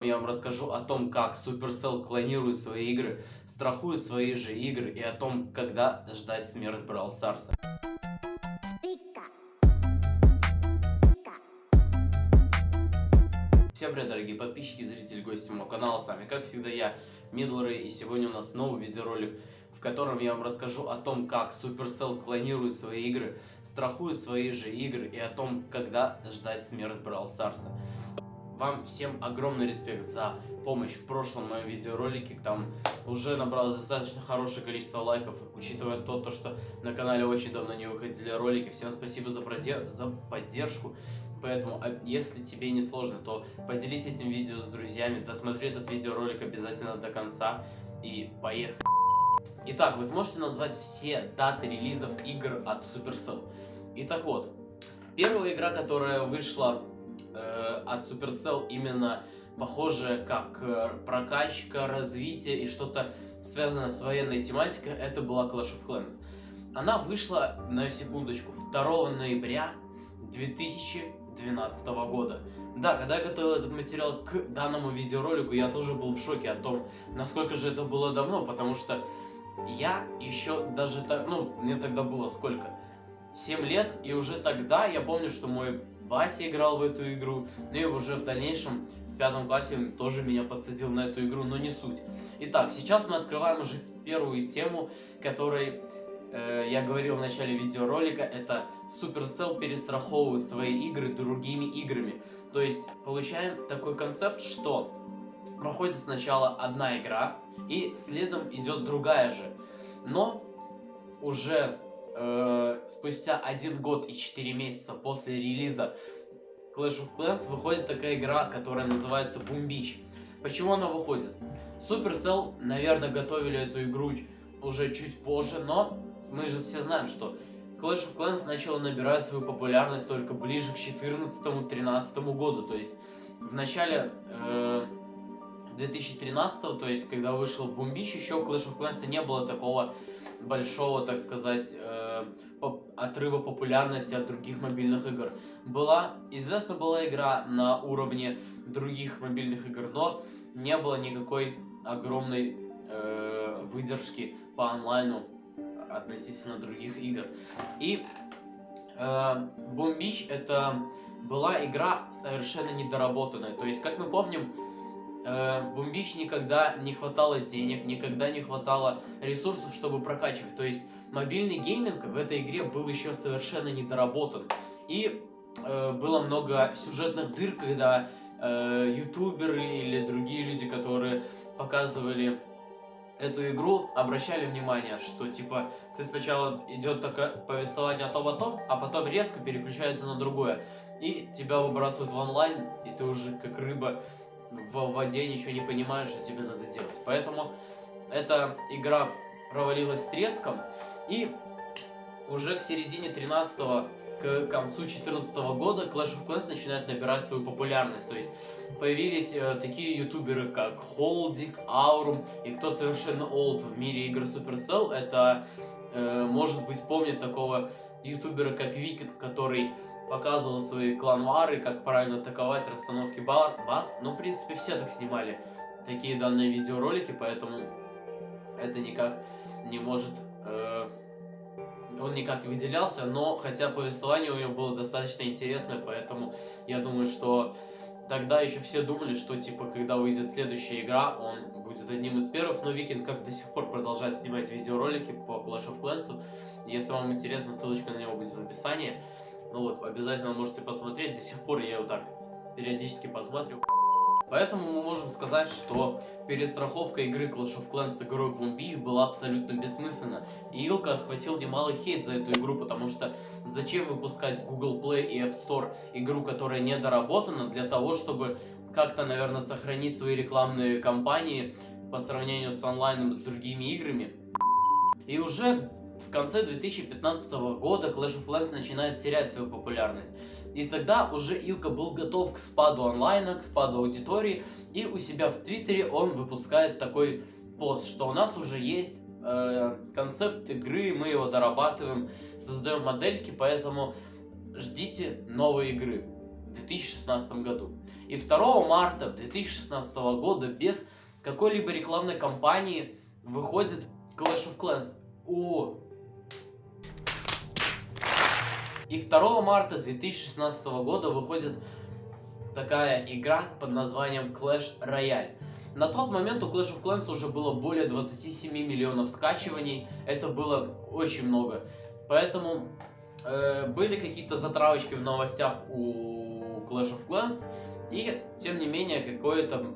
Я вам расскажу о том, как Supercell клонирует свои игры, страхует свои же игры и о том, когда ждать смерть Brawl Старса. Всем привет, дорогие подписчики, зрители, гости моего канала. С вами, как всегда, я, Мидлрей, и сегодня у нас новый видеоролик, в котором я вам расскажу о том, как Supercell клонирует свои игры, страхует свои же игры и о том, когда ждать смерть Brawl Старса. Вам всем огромный респект за помощь в прошлом моем видеоролике. Там уже набралось достаточно хорошее количество лайков, учитывая то, то что на канале очень давно не выходили ролики. Всем спасибо за, продер... за поддержку. Поэтому, а если тебе не сложно, то поделись этим видео с друзьями, досмотри этот видеоролик обязательно до конца и поехали. Итак, вы сможете назвать все даты релизов игр от Supercell. Итак вот, первая игра, которая вышла э, от Supercell именно похожее как э, прокачка, развитие и что-то связанное с военной тематикой, это была Clash of Clans. Она вышла, на секундочку, 2 ноября 2012 года. Да, когда я готовил этот материал к данному видеоролику, я тоже был в шоке о том, насколько же это было давно, потому что я еще даже так, ну, мне тогда было сколько? 7 лет, и уже тогда я помню, что мой батя играл в эту игру, ну и уже в дальнейшем в пятом классе тоже меня подсадил на эту игру, но не суть. Итак, сейчас мы открываем уже первую тему, которой э, я говорил в начале видеоролика, это Supercell перестраховывает свои игры другими играми. То есть получаем такой концепт, что проходит сначала одна игра, и следом идет другая же. Но уже э, спустя один год и 4 месяца после релиза Clash of Clans выходит такая игра, которая называется Boom Beach. Почему она выходит? Supercell, наверное, готовили эту игру уже чуть позже, но мы же все знаем, что Clash of Clans начала набирать свою популярность только ближе к 14-13 году. То есть в начале э, 2013, то есть когда вышел Boom Beach, еще Clash of Clans не было такого большого, так сказать, э, отрыва популярности от других мобильных игр. Была, известна была игра на уровне других мобильных игр, но не было никакой огромной э, выдержки по онлайну относительно других игр. И э, Boom Beach это была игра совершенно недоработанная. То есть, как мы помним, э, Бомбич никогда не хватало денег, никогда не хватало ресурсов, чтобы прокачивать. То есть мобильный гейминг в этой игре был еще совершенно недоработан. И э, было много сюжетных дыр, когда э, ютуберы или другие люди, которые показывали эту игру, обращали внимание, что типа ты сначала идет такое повествование о том о том, а потом резко переключается на другое. И тебя выбрасывают в онлайн, и ты уже как рыба в воде ничего не понимаешь, что тебе надо делать. Поэтому эта игра провалилась треском, и уже к середине 13 к концу 2014 года Clash of Clans начинает набирать свою популярность. То есть появились э, такие ютуберы, как Холдик, Аурум, и кто совершенно old в мире игр Supercell, это, э, может быть, помнит такого ютубера, как Викет, который показывал свои кланвары, как правильно атаковать, расстановки баз. Но, в принципе, все так снимали такие данные видеоролики, поэтому это никак не может... Э, он никак не выделялся, но хотя повествование у него было достаточно интересное, поэтому я думаю, что тогда еще все думали, что типа когда выйдет следующая игра, он будет одним из первых, но Викинг как до сих пор продолжает снимать видеоролики по Clash of Clans. Если вам интересно, ссылочка на него будет в описании. Ну вот, обязательно можете посмотреть. До сих пор я его так периодически посмотрю. Поэтому мы можем сказать, что перестраховка игры Clash of Clans с игрой Boom была абсолютно бессмысленна. И Илка отхватил немалый хейт за эту игру, потому что зачем выпускать в Google Play и App Store игру, которая не доработана, для того, чтобы как-то, наверное, сохранить свои рекламные кампании по сравнению с онлайном с другими играми. И уже в конце 2015 года Clash of Clans начинает терять свою популярность. И тогда уже Илка был готов к спаду онлайна, к спаду аудитории, и у себя в Твиттере он выпускает такой пост, что у нас уже есть э, концепт игры, мы его дорабатываем, создаем модельки, поэтому ждите новой игры. в 2016 году. И 2 марта 2016 года без какой-либо рекламной кампании выходит Clash of Clans. О! И 2 марта 2016 года выходит такая игра под названием Clash Royale. На тот момент у Clash of Clans уже было более 27 миллионов скачиваний. Это было очень много. Поэтому э, были какие-то затравочки в новостях у Clash of Clans. И, тем не менее, какое-то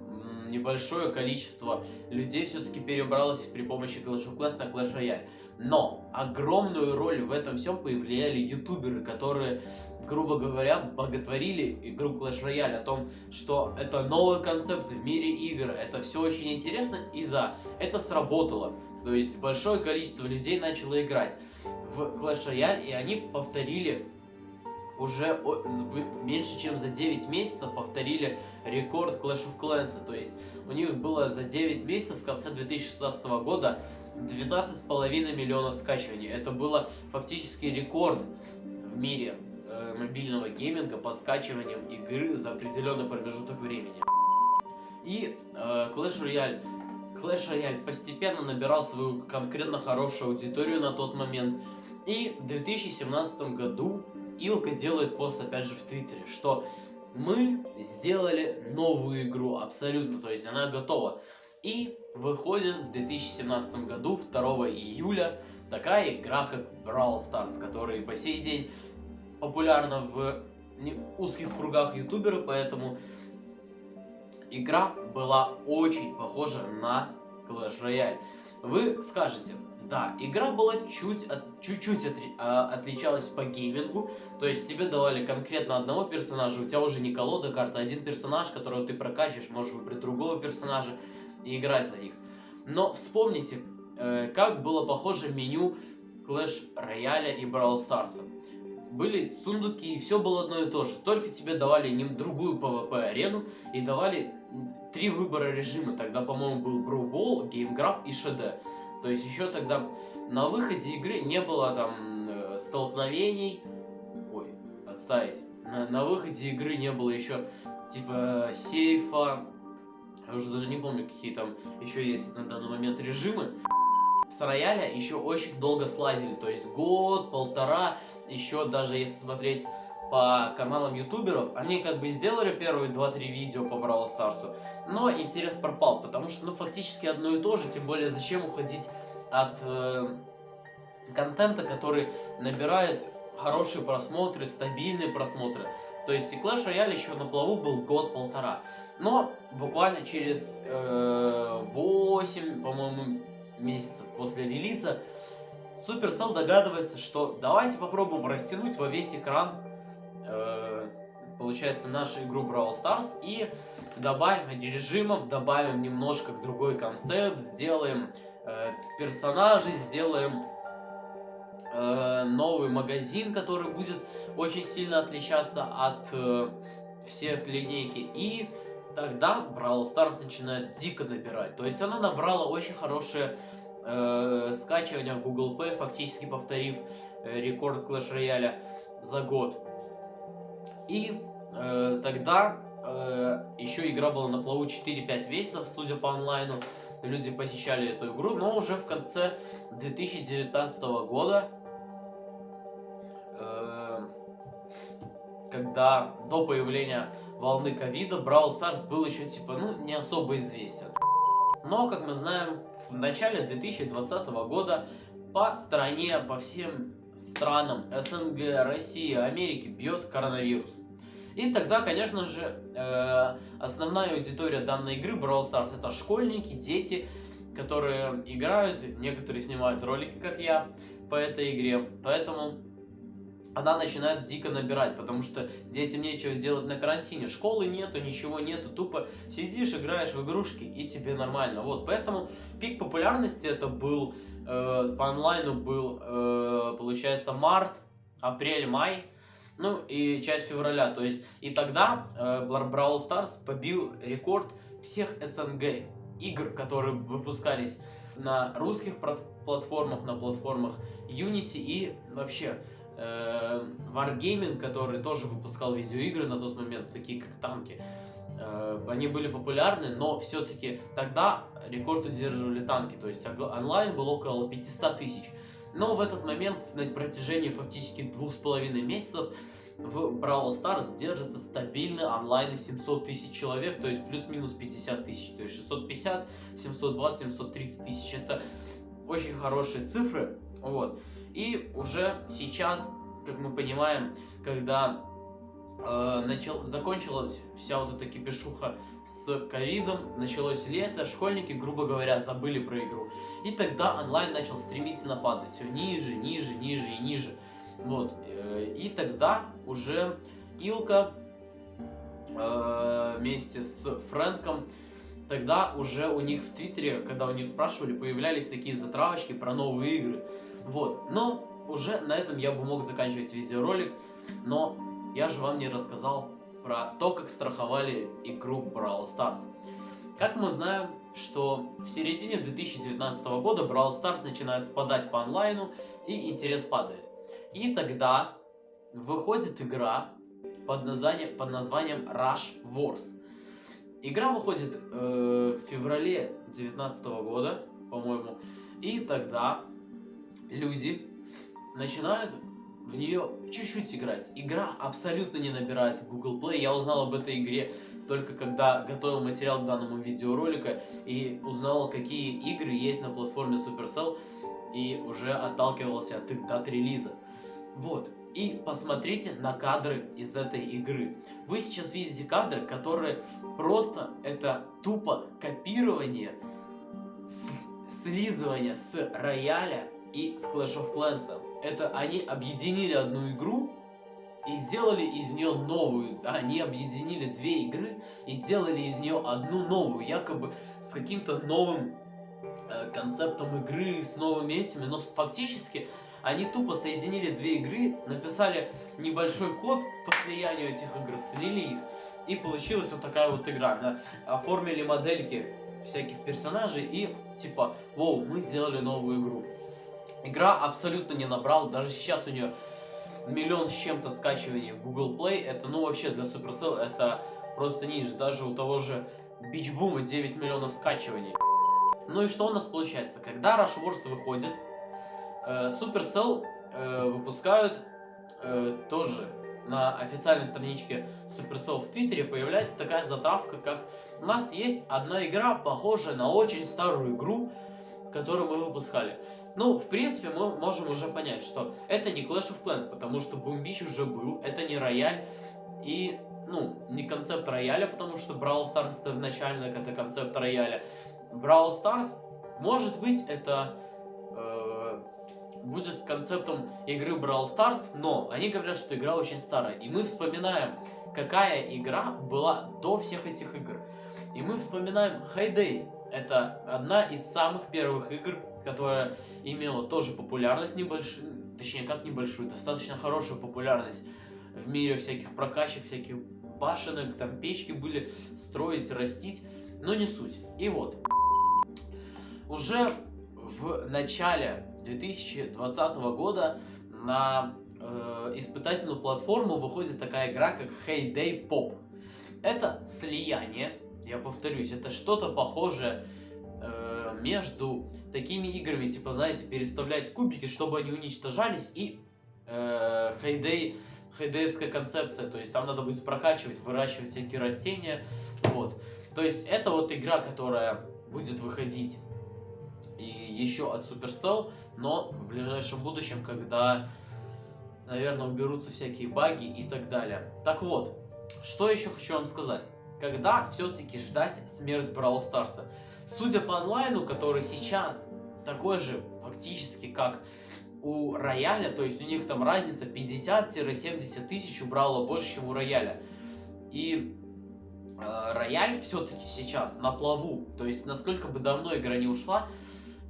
небольшое количество людей все-таки перебралось при помощи Clash of Clans на Clash Royale. Но огромную роль в этом всем повлияли ютуберы, которые, грубо говоря, боготворили игру Clash Royale о том, что это новый концепт в мире игр, это все очень интересно, и да, это сработало. То есть большое количество людей начало играть в Clash Royale, и они повторили уже меньше чем за 9 месяцев повторили рекорд Clash of Clans. То есть у них было за 9 месяцев в конце 2016 года 12,5 миллионов скачиваний. Это было фактически рекорд в мире э, мобильного гейминга по скачиваниям игры за определенный промежуток времени. И э, Clash Royale Clash Royale постепенно набирал свою конкретно хорошую аудиторию на тот момент. И в 2017 году Илка делает пост опять же в Твиттере, что мы сделали новую игру абсолютно, то есть она готова. И выходит в 2017 году, 2 июля, такая игра, как Brawl Stars, которая по сей день популярна в узких кругах ютуберов, поэтому игра была очень похожа на Clash Royale. Вы скажете, да, игра была чуть чуть-чуть от, а, отличалась по геймингу, то есть тебе давали конкретно одного персонажа, у тебя уже не колода карта, а один персонаж, которого ты прокачиваешь, можешь выбрать другого персонажа и играть за них. Но вспомните, э, как было похоже меню Clash Royale и Brawl Stars. Были сундуки, и все было одно и то же. Только тебе давали не другую PvP арену и давали три выбора режима. Тогда, по-моему, был Brawl Ball, Game Grab и ШД. То есть еще тогда на выходе игры не было там э, столкновений. Ой, отставить. На, на выходе игры не было еще типа сейфа. Я уже даже не помню, какие там еще есть на данный момент режимы. С рояля еще очень долго слазили, то есть год, полтора, еще даже если смотреть по каналам ютуберов, они как бы сделали первые 2-3 видео по Бравл Старсу, но интерес пропал, потому что, ну, фактически одно и то же, тем более, зачем уходить от э, контента, который набирает хорошие просмотры, стабильные просмотры. То есть и Clash Royale еще на плаву был год-полтора. Но буквально через э, 8, по-моему, месяцев после релиза Supercell догадывается, что давайте попробуем растянуть во весь экран получается, нашу игру Brawl Stars и добавим режимов, добавим немножко другой концепт, сделаем э, персонажей, сделаем э, новый магазин, который будет очень сильно отличаться от э, всех линейки. И тогда Brawl Stars начинает дико набирать. То есть она набрала очень хорошее э, скачивание в Google Play, фактически повторив э, рекорд Clash Royale за год. И э, тогда э, еще игра была на плаву 4-5 месяцев, судя по онлайну. Люди посещали эту игру, но уже в конце 2019 года, э, когда до появления волны ковида, Brawl Stars был еще типа, ну, не особо известен. Но, как мы знаем, в начале 2020 года по стране, по всем странам СНГ, России, Америки бьет коронавирус. И тогда, конечно же, э, основная аудитория данной игры Brawl Stars это школьники, дети, которые играют, некоторые снимают ролики, как я, по этой игре. Поэтому она начинает дико набирать, потому что детям нечего делать на карантине. Школы нету, ничего нету, тупо сидишь, играешь в игрушки и тебе нормально. Вот, поэтому пик популярности это был, э, по онлайну был, э, получается, март, апрель, май, ну и часть февраля. То есть и тогда э, Brawl Stars побил рекорд всех СНГ игр, которые выпускались на русских платформах, на платформах Unity и вообще э, Wargaming, который тоже выпускал видеоигры на тот момент, такие как танки, э, они были популярны, но все-таки тогда рекорд удерживали танки, то есть онлайн был около 500 тысяч. Но в этот момент, на протяжении фактически двух с половиной месяцев, в Brawl Stars держится стабильный онлайн 700 тысяч человек, то есть плюс-минус 50 тысяч, то есть 650, 720, 730 тысяч. Это очень хорошие цифры, вот. И уже сейчас, как мы понимаем, когда э, начал, закончилась вся вот эта кипишуха с ковидом, началось лето, школьники, грубо говоря, забыли про игру. И тогда онлайн начал стремительно падать, все ниже, ниже, ниже и ниже. Вот. Э, и тогда уже Илка э, вместе с Фрэнком, тогда уже у них в Твиттере, когда у них спрашивали, появлялись такие затравочки про новые игры. Вот. Но уже на этом я бы мог заканчивать видеоролик, но я же вам не рассказал про то, как страховали игру Brawl Stars. Как мы знаем, что в середине 2019 года Brawl Stars начинает спадать по онлайну и интерес падает. И тогда выходит игра под названием, под названием Rush Wars. Игра выходит э, в феврале 2019 года, по-моему. И тогда люди начинают в нее чуть-чуть играть. Игра абсолютно не набирает Google Play. Я узнал об этой игре только когда готовил материал к данному видеоролику и узнал, какие игры есть на платформе Supercell и уже отталкивался от их дат релиза. Вот. И посмотрите на кадры из этой игры. Вы сейчас видите кадры, которые просто это тупо копирование, слизывание с рояля и с Clash of Clans. Это они объединили одну игру и сделали из нее новую. Они объединили две игры и сделали из нее одну новую, якобы с каким-то новым э, концептом игры, с новыми этими, но фактически они тупо соединили две игры, написали небольшой код по слиянию этих игр, слили их, и получилась вот такая вот игра. Да? Оформили модельки всяких персонажей и типа, воу, мы сделали новую игру. Игра абсолютно не набрала, даже сейчас у нее миллион с чем-то скачиваний в Google Play. Это, ну, вообще для Supercell это просто ниже. Даже у того же Beach Boom 9 миллионов скачиваний. Ну и что у нас получается? Когда Rush Wars выходит, Э, Supercell э, выпускают э, тоже на официальной страничке Supercell в Твиттере появляется такая затравка, как у нас есть одна игра, похожая на очень старую игру, которую мы выпускали. Ну, в принципе, мы можем уже понять, что это не Clash of Clans, потому что Beach уже был, это не рояль, и, ну, не концепт рояля, потому что Brawl Stars это изначально это концепт рояля. Brawl Stars, может быть, это будет концептом игры Brawl Stars, но они говорят, что игра очень старая. И мы вспоминаем, какая игра была до всех этих игр. И мы вспоминаем Hayday. Это одна из самых первых игр, которая имела тоже популярность небольшую, точнее как небольшую, достаточно хорошую популярность в мире всяких прокачек, всяких башенок, там печки были строить, растить, но не суть. И вот, уже в начале 2020 года на э, испытательную платформу выходит такая игра, как Heyday Pop. Это слияние, я повторюсь, это что-то похожее между такими играми, типа, знаете, переставлять кубики, чтобы они уничтожались, и э, Heyday, хейдеевская концепция, то есть там надо будет прокачивать, выращивать всякие растения, вот. То есть это вот игра, которая будет выходить и еще от Supercell, но в ближайшем будущем, когда, наверное, уберутся всякие баги и так далее. Так вот, что еще хочу вам сказать. Когда все-таки ждать смерть Brawl Старса? Судя по онлайну, который сейчас такой же фактически, как у Рояля, то есть у них там разница 50-70 тысяч у Браула больше, чем у Рояля. И э, Рояль все-таки сейчас на плаву, то есть насколько бы давно игра не ушла,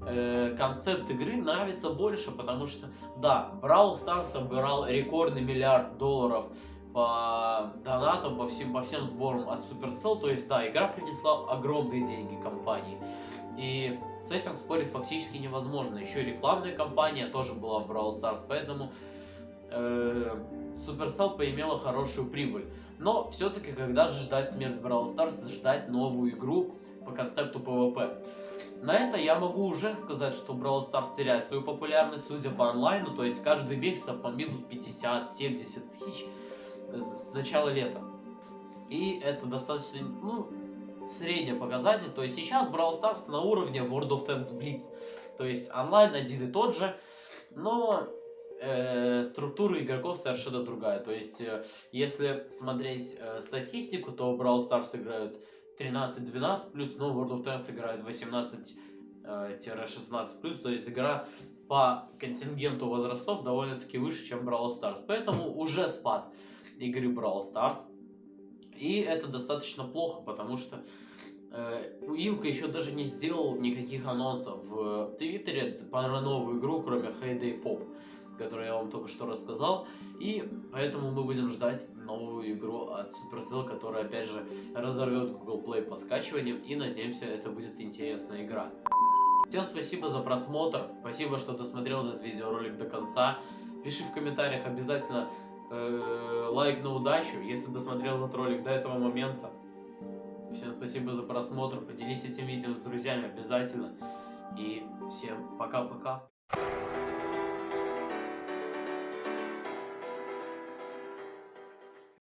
э, концепт игры нравится больше, потому что, да, Brawl Stars собирал рекордный миллиард долларов по донатам, по всем, по всем сборам от Supercell, то есть, да, игра принесла огромные деньги компании. И с этим спорить фактически невозможно. Еще рекламная кампания тоже была в Brawl Stars, поэтому э, Supercell поимела хорошую прибыль. Но все-таки, когда же ждать смерть Brawl Stars, ждать новую игру по концепту PvP? На это я могу уже сказать, что Brawl Stars теряет свою популярность, судя по онлайну, то есть каждый месяц по минус 50-70 тысяч с начала лета. И это достаточно, ну, средний показатель. То есть сейчас Brawl Stars на уровне World of Tanks Blitz. То есть онлайн один и тот же, но э, структура игроков совершенно другая. То есть, э, если смотреть э, статистику, то Brawl Stars играют 13-12 плюс, но World of Tanks играет 18 16 плюс, то есть игра по контингенту возрастов довольно-таки выше, чем Brawl Stars. Поэтому уже спад игры Brawl Stars. И это достаточно плохо, потому что э, Илка еще даже не сделал никаких анонсов в Твиттере про новую игру, кроме Heyday Pop, которую я вам только что рассказал. И поэтому мы будем ждать новую игру от Supercell, которая опять же разорвет Google Play по скачиваниям. И надеемся, это будет интересная игра. Всем спасибо за просмотр, спасибо, что досмотрел этот видеоролик до конца. Пиши в комментариях обязательно э, лайк на удачу, если досмотрел этот ролик до этого момента. Всем спасибо за просмотр, поделись этим видео с друзьями обязательно. И всем пока-пока.